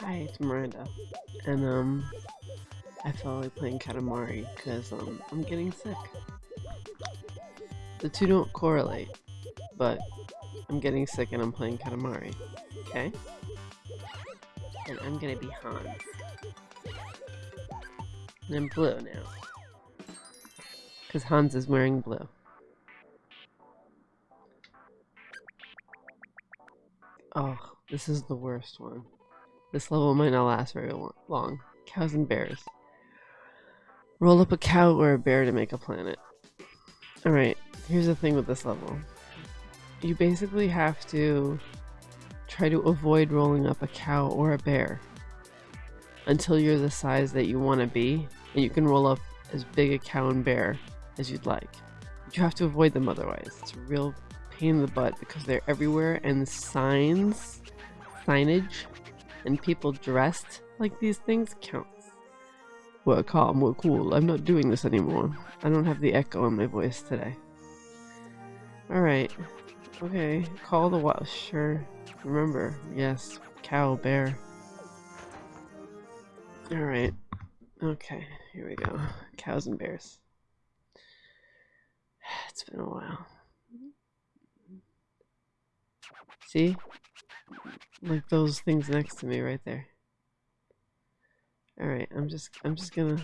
Hi, it's Miranda. And, um, I felt like playing Katamari because, um, I'm getting sick. The two don't correlate, but I'm getting sick and I'm playing Katamari. Okay? And I'm gonna be Hans. And I'm blue now. Because Hans is wearing blue. Oh, this is the worst one. This level might not last very long. Cows and bears. Roll up a cow or a bear to make a planet. Alright, here's the thing with this level. You basically have to try to avoid rolling up a cow or a bear until you're the size that you want to be, and you can roll up as big a cow and bear as you'd like. You have to avoid them otherwise. It's a real pain in the butt because they're everywhere and signs, signage and people dressed like these things counts. We're calm, we're cool. I'm not doing this anymore. I don't have the echo in my voice today. Alright. Okay. Call the wild. Sure. Remember. Yes. Cow, bear. Alright. Okay. Here we go. Cows and bears. It's been a while. See? like those things next to me right there. All right, I'm just I'm just gonna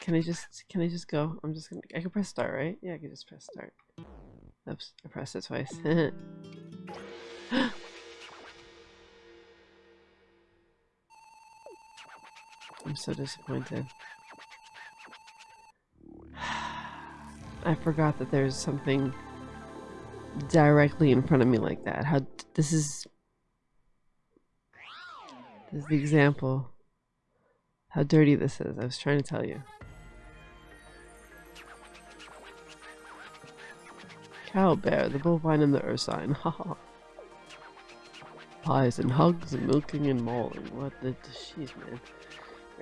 can I just can I just go? I'm just gonna I can press start, right? Yeah, I can just press start. Oops, I pressed it twice. I'm so disappointed. I forgot that there's something directly in front of me like that. How this is this is the example how dirty this is. I was trying to tell you. Cow bear, the bovine and the ursine. Haha. Pies and hugs and milking and mauling. What the jeez man.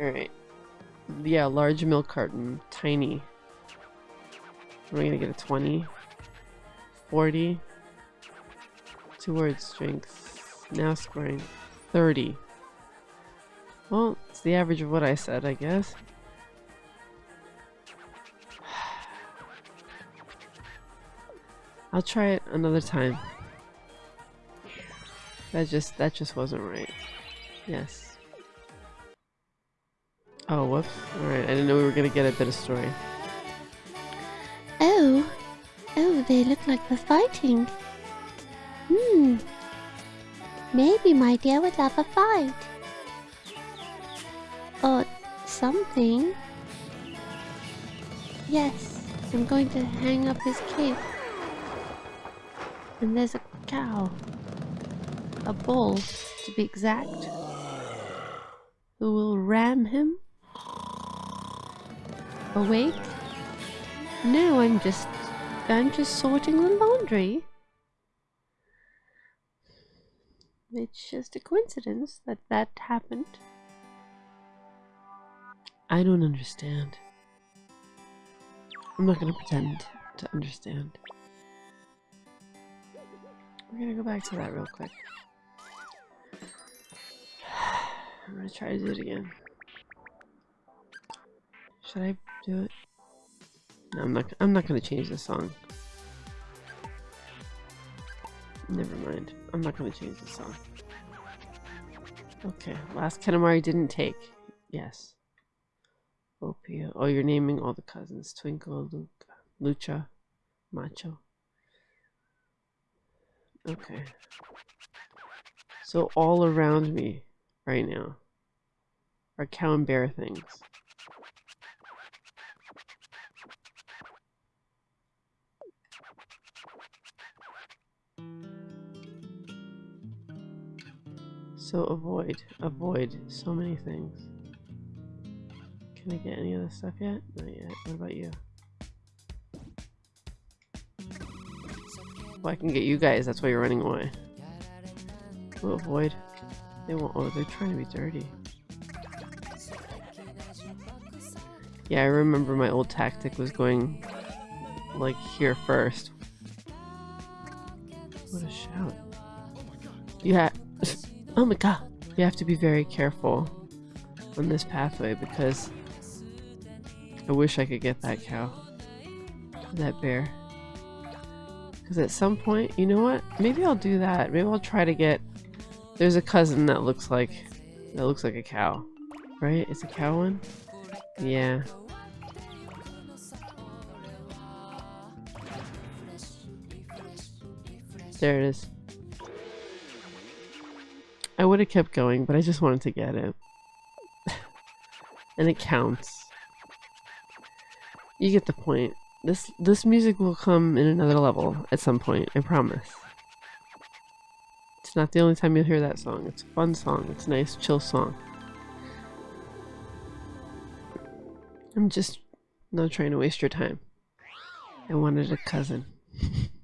Alright. Yeah, large milk carton. Tiny. We're gonna get a 20? 40? Two word strength. Now scoring 30. Well, it's the average of what I said, I guess. I'll try it another time. That just that just wasn't right. Yes. Oh, whoops. Alright, I didn't know we were gonna get a bit of story. Oh. Oh, they look like they're fighting. Hmm. Maybe my dear would love a fight or something. Yes, I'm going to hang up his cape. And there's a cow. A bull, to be exact. Who will ram him? Awake? No, I'm just... I'm just sorting the laundry. It's just a coincidence that that happened. I don't understand. I'm not gonna pretend to understand. We're gonna go back to that real quick. I'm gonna try to do it again. Should I do it? I'm not. I'm not gonna change the song. Never mind. I'm not gonna change the song. Okay, last Katamari didn't take. Yes. Opia. Oh, you're naming all the cousins. Twinkle, Luca, Lucha, Macho. Okay. So all around me right now are cow and bear things. So avoid, avoid so many things. Can I get any of this stuff yet? Not yet. What about you? Well, I can get you guys. That's why you're running away. To avoid. They won't. Oh, they're trying to be dirty. Yeah, I remember my old tactic was going like here first. What a shout. You Oh my god. You have to be very careful on this pathway because I wish I could get that cow. That bear. Because at some point, you know what? Maybe I'll do that. Maybe I'll try to get... There's a cousin that looks like... That looks like a cow. Right? It's a cow one? Yeah. There it is. I would have kept going, but I just wanted to get it. and it counts. You get the point. This this music will come in another level at some point, I promise. It's not the only time you'll hear that song. It's a fun song. It's a nice, chill song. I'm just not trying to waste your time. I wanted a cousin.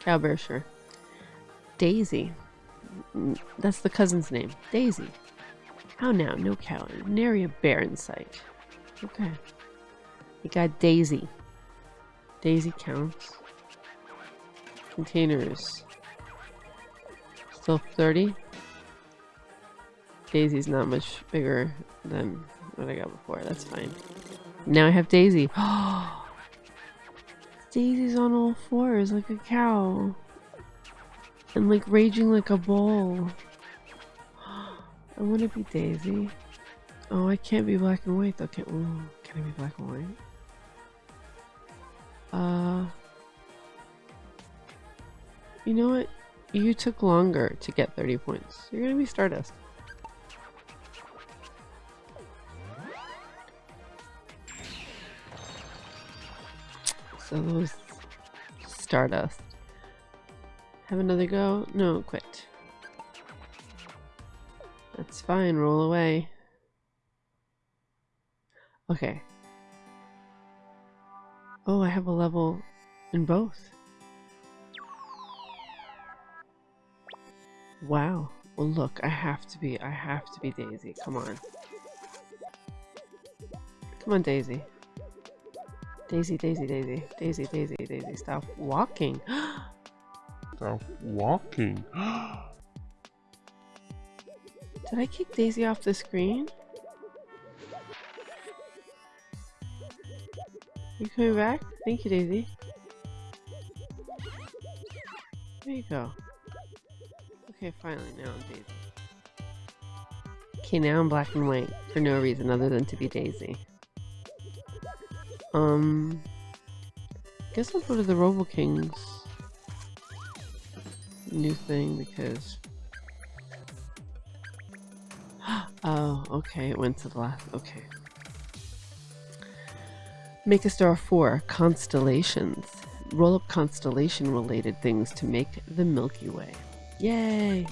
Cowbear, sure. Daisy. Mm, That's the cousin's name. Daisy. How now? No cow. Nary a bear in sight. Okay. We got Daisy. Daisy counts. Containers. Still 30. Daisy's not much bigger than what I got before. That's fine. Now I have Daisy. Daisy's on all fours like a cow. And like raging like a bull. I want to be Daisy. Oh, I can't be black and white though. Can, ooh, can I be black and white? Uh, you know what? You took longer to get 30 points. You're gonna be Stardust. Those Stardust. Have another go? No, quit. That's fine, roll away. Okay. Oh, I have a level in both. Wow. Well, look, I have to be, I have to be Daisy. Come on. Come on, Daisy. Daisy, Daisy, Daisy. Daisy, Daisy, Daisy. Stop walking. Stop walking. Did I kick Daisy off the screen? You coming back? Thank you, Daisy. There you go. Okay, finally, now I'm Daisy. Okay, now I'm black and white for no reason other than to be Daisy. Um, guess I'll go to the Robo Kings new thing because Oh, okay, it went to the last. Okay. Make a star 4 constellations. Roll up constellation related things to make the Milky Way. Yay!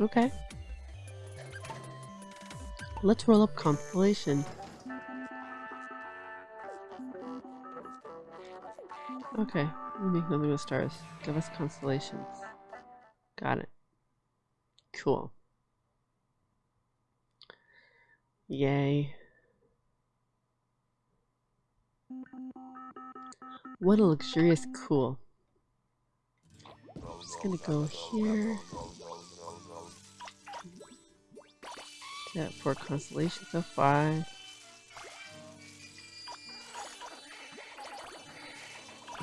Okay. Let's roll up constellation. Okay, we make nothing with stars. Give us constellations. Got it. Cool. Yay. What a luxurious cool. I'm just gonna go here. That four constellations of five.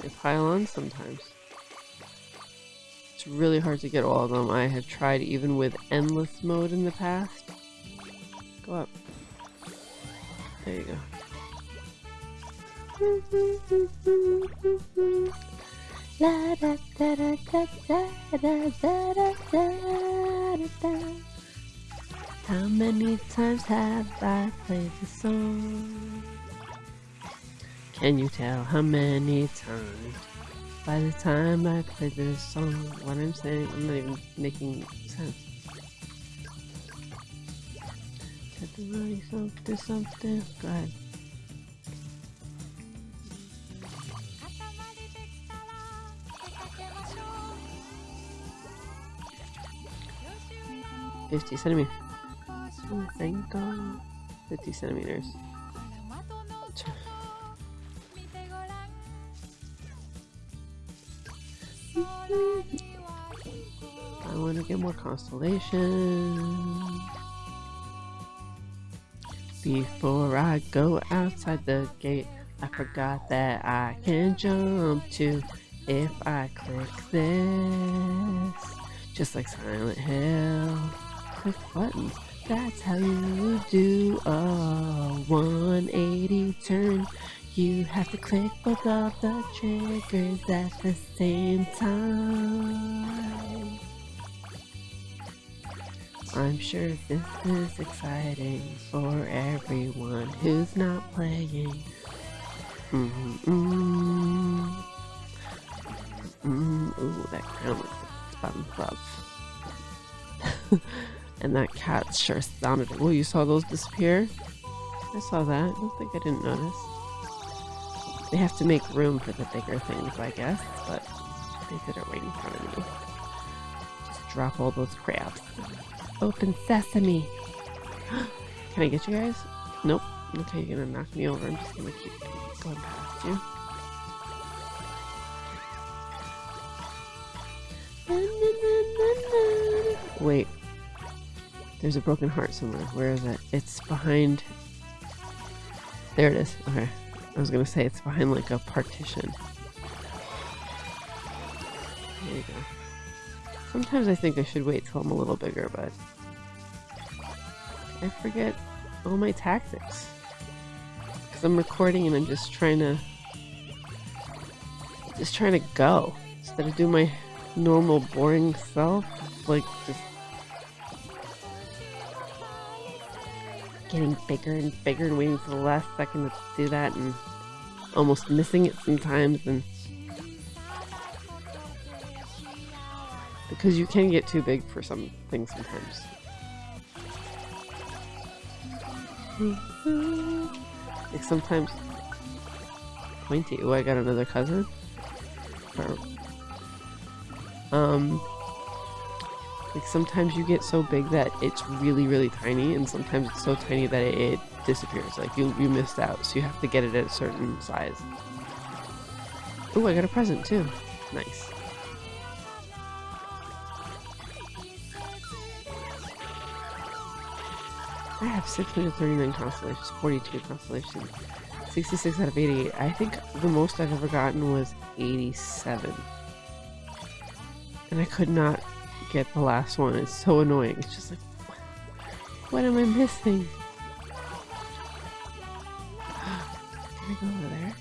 They pile on sometimes. It's really hard to get all of them. I have tried even with endless mode in the past. Go up. There you go. La da da da da da da da da da da. How many times have I played the song? Can you tell how many times? By the time I play this song, what I'm saying, I'm not even making sense. Set the money something, something. Go ahead. 50 centimeters. Franco. 50 centimeters. I want get more constellations Before I go outside the gate, I forgot that I can jump too if I click this. Just like Silent Hill. Click buttons. That's how you do a 180 turn. You have to click both of the triggers at the same time. I'm sure this is exciting for everyone who's not playing. Mm ooh, that crown looks like and that cat sure sounded. Well, you saw those disappear? I saw that. I don't think I didn't notice. They have to make room for the bigger things, I guess, but they did it right in front of me. Just drop all those crabs. Open sesame! Can I get you guys? Nope. Okay, you're gonna knock me over. I'm just gonna keep going past you. Wait. There's a broken heart somewhere. Where is it? It's behind... There it is. Okay. I was gonna say it's behind like a partition. There you go. Sometimes I think I should wait till I'm a little bigger, but... I forget all my tactics. Because I'm recording and I'm just trying to... Just trying to go. Instead of do my normal boring self. Like, just... Getting bigger and bigger and waiting for the last second to do that and almost missing it sometimes and... Because you can get too big for some things sometimes. Like sometimes... Pointy. Oh, I got another cousin? Or, um... Like sometimes you get so big that it's really, really tiny, and sometimes it's so tiny that it, it disappears. Like you, you missed out, so you have to get it at a certain size. Oh, I got a present too. Nice. I have 639 constellations, 42 constellations, 66 out of 88. I think the most I've ever gotten was 87. And I could not get the last one. It's so annoying. It's just like, what am I missing? Can I go over there?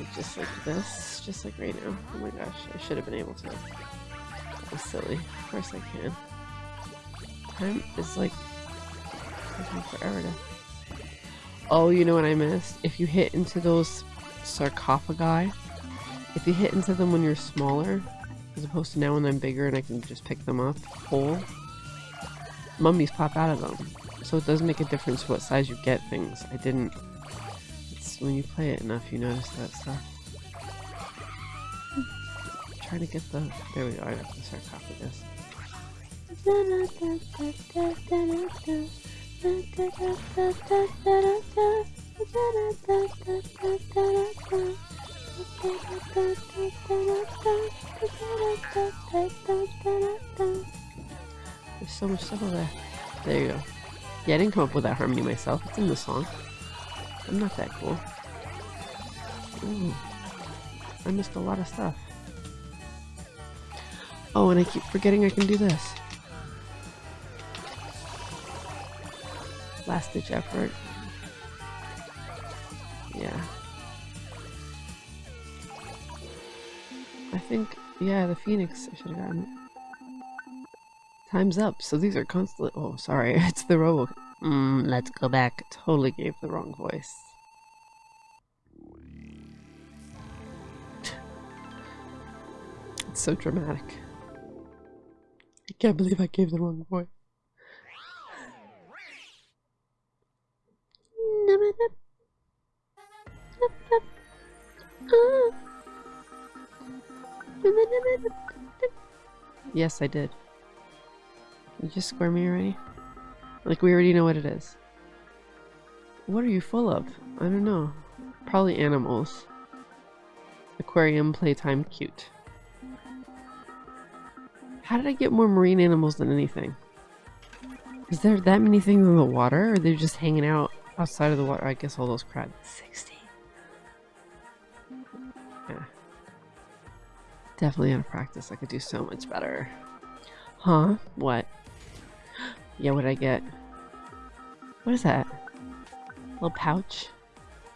Like just like this, just like right now. Oh my gosh, I should have been able to. That was silly. Of course I can. Time is like taking forever to. Oh, you know what I missed? If you hit into those sarcophagi, if you hit into them when you're smaller, as opposed to now when I'm bigger and I can just pick them up whole, mummies pop out of them. So it does make a difference what size you get things. I didn't. It's when you play it enough, you notice that stuff. trying to get the. There we go. I got the sarcophagus. There's so much stuff there. There you go. Yeah, I didn't come up with that harmony myself. It's in the song. I'm not that cool. Ooh. I missed a lot of stuff. Oh, and I keep forgetting I can do this. Last ditch effort. Yeah. I think, yeah, the Phoenix I should have gotten. Time's up. So these are constant. Oh, sorry. It's the Robo. Mm, let's go back. Totally gave the wrong voice. It's so dramatic. I can't believe I gave the wrong voice. Yes, I did. You just square me already? Like we already know what it is. What are you full of? I don't know. Probably animals. Aquarium playtime cute. How did I get more marine animals than anything? Is there that many things in the water? Or are they just hanging out outside of the water? I guess all those crabs. 60. Yeah. Definitely of practice. I could do so much better. Huh? What? Yeah, what did I get? What is that? little pouch?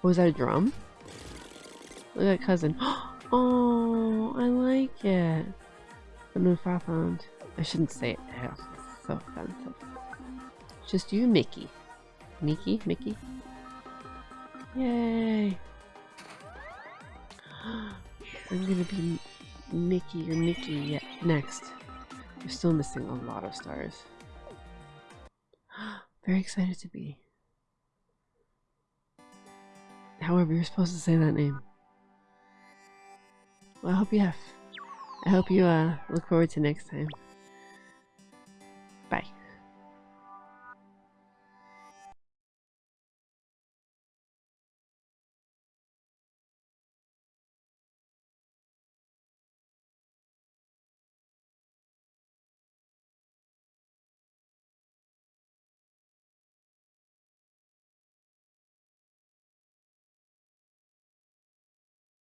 Oh, is that a drum? Look at that cousin. Oh, I like it. The Newfoundland. I shouldn't say it. It's so offensive. Just you, Mickey. Mickey? Mickey? Yay! I'm gonna be Mickey or Mickey yet next. You're still missing a lot of stars. Very excited to be. However, you're supposed to say that name. Well, I hope you have. I hope you uh, look forward to next time.